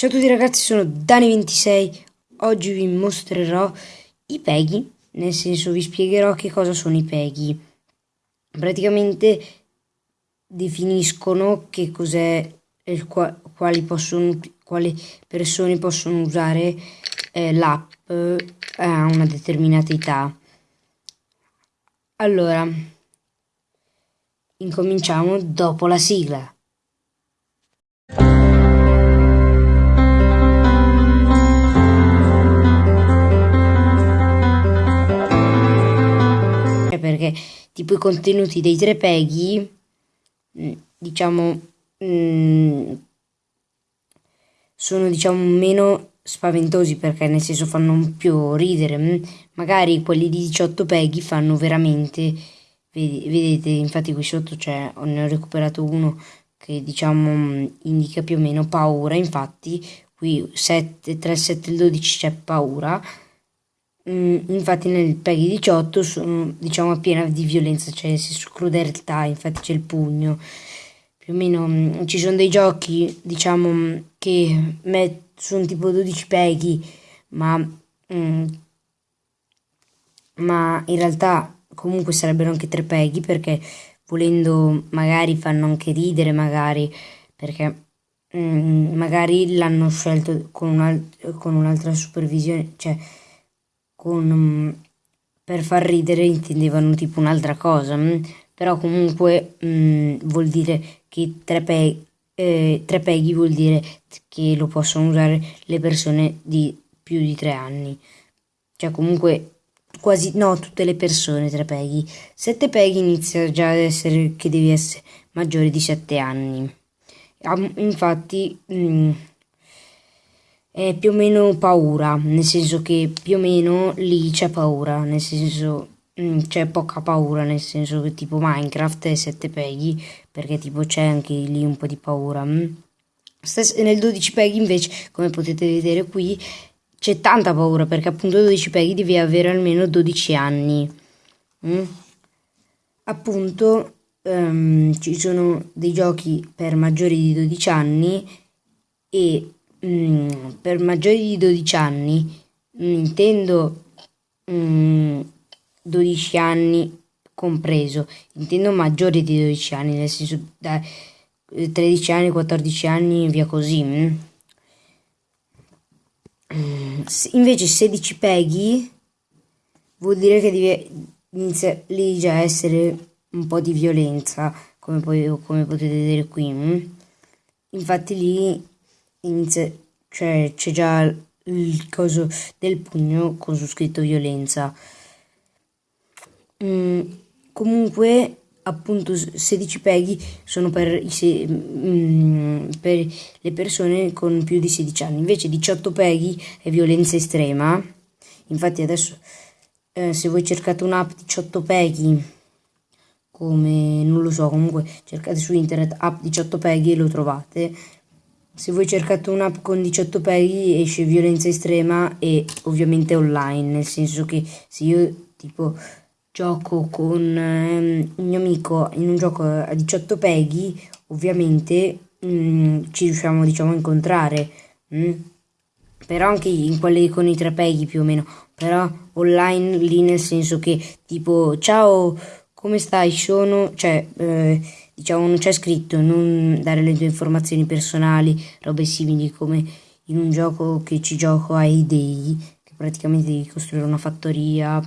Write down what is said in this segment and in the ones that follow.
Ciao a tutti ragazzi, sono Dani26. Oggi vi mostrerò i peghi, nel senso vi spiegherò che cosa sono i peghi. Praticamente definiscono che cos'è quali, possono, quali persone possono usare eh, l'app a una determinata età. Allora, incominciamo dopo la sigla. Perché tipo i contenuti dei tre peghi, mm, diciamo, mm, sono diciamo meno spaventosi perché nel senso fanno più ridere. Mm. Magari quelli di 18 peghi fanno veramente, vedete, infatti qui sotto c'è, ne ho recuperato uno che diciamo indica più o meno paura, infatti qui 7, 3, 7 12 c'è paura infatti nel PEGI 18 sono diciamo piena di violenza, cioè crudeltà, infatti c'è il pugno. Più o meno mm, ci sono dei giochi, diciamo, mm, che sono tipo 12 PEGI, ma, mm, ma in realtà comunque sarebbero anche 3 PEGI perché volendo magari fanno anche ridere, magari perché mm, magari l'hanno scelto con, un con un'altra supervisione, cioè con, mm, per far ridere intendevano tipo un'altra cosa, mm. però comunque mh, mm, vuol dire che tre, pe eh, tre peghi vuol dire che lo possono usare le persone di più di tre anni, cioè comunque quasi no tutte le persone tre peghi, sette peghi inizia già ad essere che devi essere maggiore di sette anni. Infatti mh, è più o meno paura, nel senso che più o meno lì c'è paura, nel senso mm, c'è poca paura, nel senso che tipo Minecraft è 7 peghi, perché tipo c'è anche lì un po' di paura. Mm. nel 12 peghi invece, come potete vedere qui, c'è tanta paura, perché appunto 12 peghi devi avere almeno 12 anni. Mm? Appunto um, ci sono dei giochi per maggiori di 12 anni e mm, per maggiori di 12 anni intendo mm, 12 anni compreso, intendo maggiori di 12 anni, nel senso da 13 anni, 14 anni e via così. Mm. Invece 16 peghi vuol dire che deve, inizia lì già a essere un po' di violenza, come, poi, come potete vedere qui. Mm. Infatti lì inizia, cioè c'è già il coso del pugno con su scritto violenza. Mm, comunque, appunto, 16 peghi sono per, i, mm, per le persone con più di 16 anni, invece 18 peghi è violenza estrema. Infatti adesso eh, se voi cercate un'app 18 peghi come non lo so comunque cercate su internet app 18 peghi e lo trovate se voi cercate un'app con 18 peghi esce violenza estrema e ovviamente online, nel senso che se io tipo gioco con um, un mio amico in un gioco a 18 peghi, ovviamente um, ci riusciamo diciamo a incontrare. Mm? Però anche in quelle con i 3 peghi più o meno, però online lì nel senso che tipo ciao come stai sono, cioè eh, diciamo non c'è scritto non dare le tue informazioni personali, robe simili come in un gioco che ci gioco ai dei, che praticamente devi costruire una fattoria.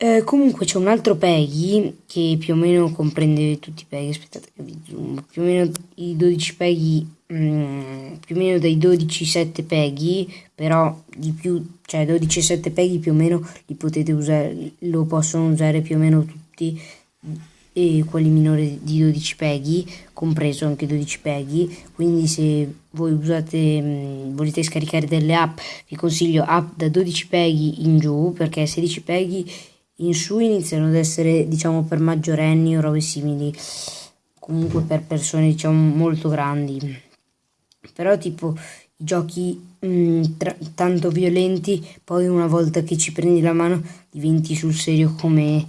Eh, comunque c'è un altro Peggy che più o meno comprende tutti i Peggy, aspettate che vi zoom, più o meno i 12 Peggy, mm, più o meno dai 12 7 Peggy, però di più, cioè 12 7 Peggy più o meno li potete usare, lo possono usare più o meno tutti e quelli minori di 12 peghi, compreso anche 12 peghi, quindi se voi usate, mh, volete scaricare delle app, vi consiglio app da 12 peghi in giù, perché 16 peghi in su iniziano ad essere diciamo per maggiorenni o robe simili, comunque per persone diciamo molto grandi. Però tipo i giochi mh, tanto violenti, poi una volta che ci prendi la mano diventi sul serio come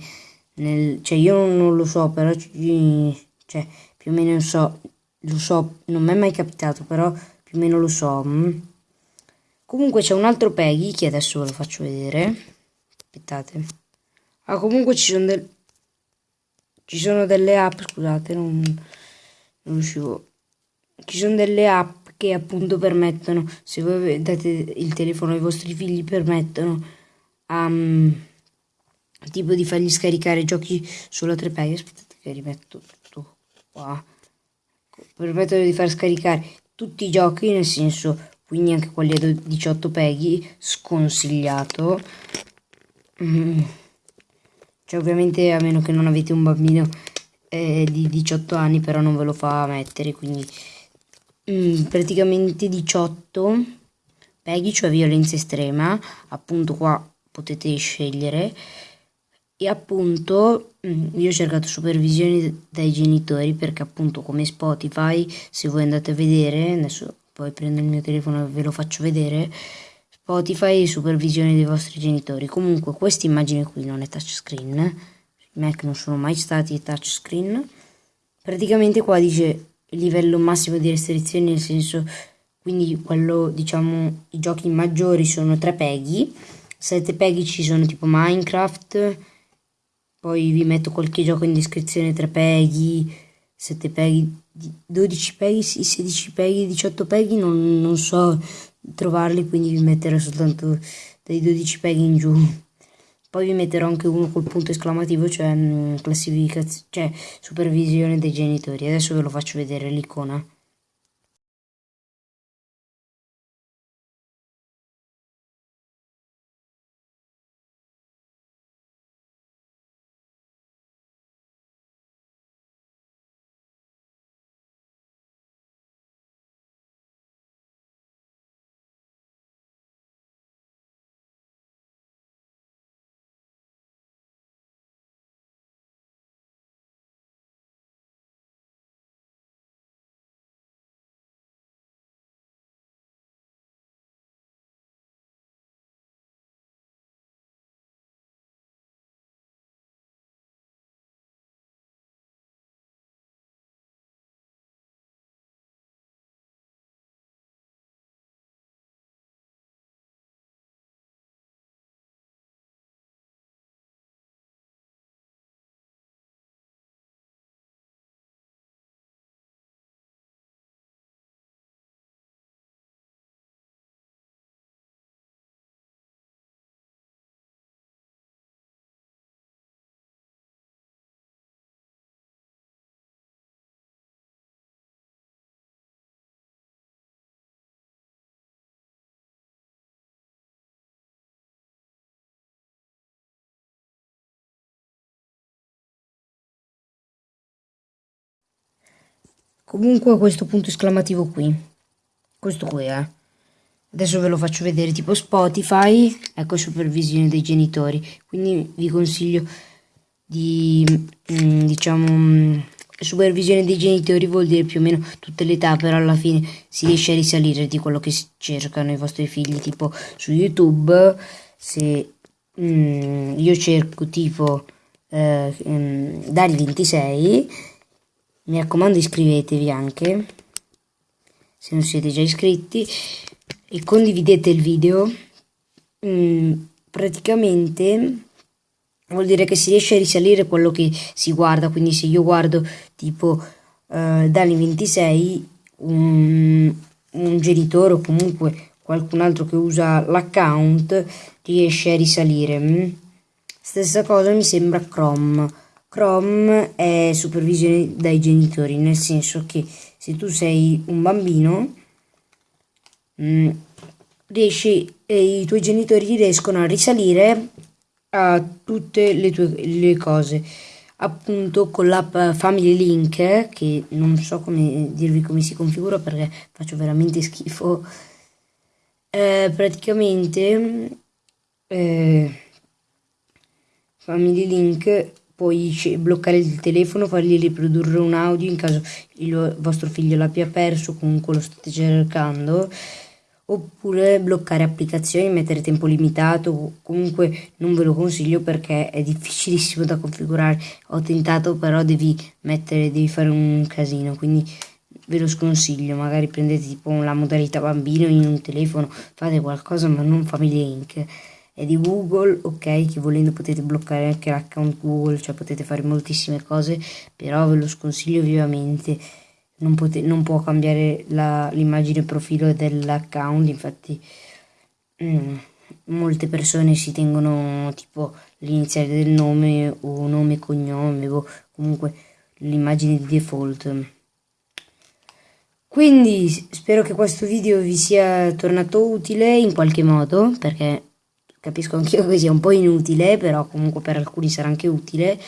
nel, cioè io non lo so, però cioè, più o meno so lo so, non mi è mai capitato, però più o meno lo so. Mm. Comunque c'è un altro Peggy che adesso ve lo faccio vedere. Aspettate. Ah, comunque ci sono, del... ci sono delle app, scusate, non, non riuscivo. Ci sono delle app che appunto permettono, se voi date il telefono ai vostri figli, permettono um, tipo di fargli scaricare giochi sulla 3Pay. Aspettate che rimetto tutto qua permettono di far scaricare tutti i giochi, nel senso, quindi anche quelli a 18 peghi, sconsigliato. Mm. Cioè, ovviamente, a meno che non avete un bambino eh, di 18 anni, però non ve lo fa mettere, quindi mm, praticamente 18 peghi, cioè violenza estrema, appunto qua potete scegliere e appunto mm, io ho cercato supervisione dai genitori perché appunto come Spotify se voi andate a vedere adesso poi prendo il mio telefono e ve lo faccio vedere Spotify supervisione dei vostri genitori. Comunque questa immagine qui non è touchscreen i Mac non sono mai stati touchscreen. Praticamente qua dice livello massimo di restrizioni nel senso quindi quello diciamo i giochi maggiori sono 3 peghi 7 peghi ci sono tipo Minecraft poi vi metto qualche gioco in descrizione 3 peghi 7 peghi 12 peghi 16 peghi 18 peghi non, non so trovarli quindi vi metterò soltanto dai 12 peghi in giù. Poi vi metterò anche uno col punto esclamativo cioè mm, classificazione cioè supervisione dei genitori. Adesso ve lo faccio vedere l'icona Comunque questo punto esclamativo qui. Questo qui, eh. Adesso ve lo faccio vedere tipo Spotify, ecco supervisione dei genitori. Quindi vi consiglio di, mm, diciamo, mm, supervisione dei genitori vuol dire più o meno tutte le età, però alla fine si riesce a risalire di quello che cercano i vostri figli. Tipo su YouTube, se mm, io cerco tipo eh, mm, Dali 26 mi raccomando iscrivetevi anche se non siete già iscritti e condividete il video. Mm, praticamente vuol dire che si riesce a risalire quello che si guarda. Quindi se io guardo tipo eh, Dani 26 un, un genitore o comunque qualcun altro che usa l'account riesce a risalire. Mm. stessa cosa mi sembra Chrome Chrome è supervisione dai genitori, nel senso che se tu sei un bambino, mh, mm, riesci, i tuoi genitori riescono a risalire a tutte le tue le cose. Appunto con l'app Family Link, che non so come dirvi come si configura perché faccio veramente schifo, eh, praticamente eh, Family Link puoi bloccare il telefono, fargli riprodurre un audio in caso il vostro figlio l'abbia perso, comunque lo state cercando, oppure bloccare applicazioni, mettere tempo limitato, comunque non ve lo consiglio perché è difficilissimo da configurare, ho tentato però devi mettere, devi fare un casino, quindi ve lo sconsiglio, magari prendete tipo la modalità bambino in un telefono, fate qualcosa ma non Family Link. È di Google, ok, che volendo potete bloccare anche l'account Google, cioè potete fare moltissime cose, però ve lo sconsiglio vivamente. Non, pote- non può cambiare l'immagine profilo dell'account, infatti mm, molte persone si tengono tipo l'iniziale del nome o nome e cognome o comunque l'immagine di default. Quindi spero che questo video vi sia tornato utile in qualche modo, perché capisco anch'io che sia un po' inutile, però comunque per alcuni sarà anche utile.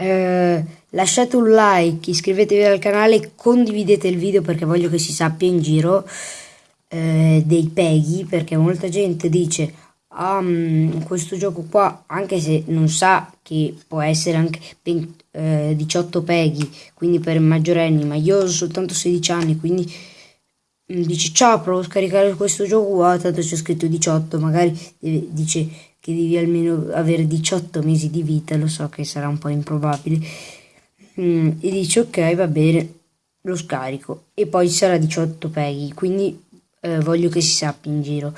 Eh, lasciate un like, iscrivetevi al canale condividete il video perché voglio che si sappia in giro eh, dei peghi, perché molta gente dice um, questo gioco qua, anche se non sa che può essere anche 20, eh, 18 peghi, quindi per maggiorenni, ma io ho soltanto 16 anni, quindi mm, dice ciao provo a scaricare questo gioco qua, tanto c'è scritto 18, magari dice che devi almeno avere 18 mesi di vita, lo so che sarà un po' improbabile, mm, e dice ok va bene, lo scarico, e poi sarà 18 peghi, quindi eh, voglio che si sappia in giro.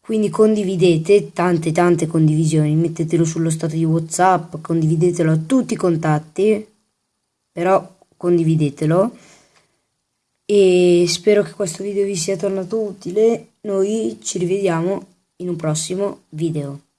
Quindi condividete tante tante condivisioni, mettetelo sullo stato di Whatsapp, condividetelo a tutti i contatti, però condividetelo e spero che questo video vi sia tornato utile. Noi ci rivediamo in un prossimo video.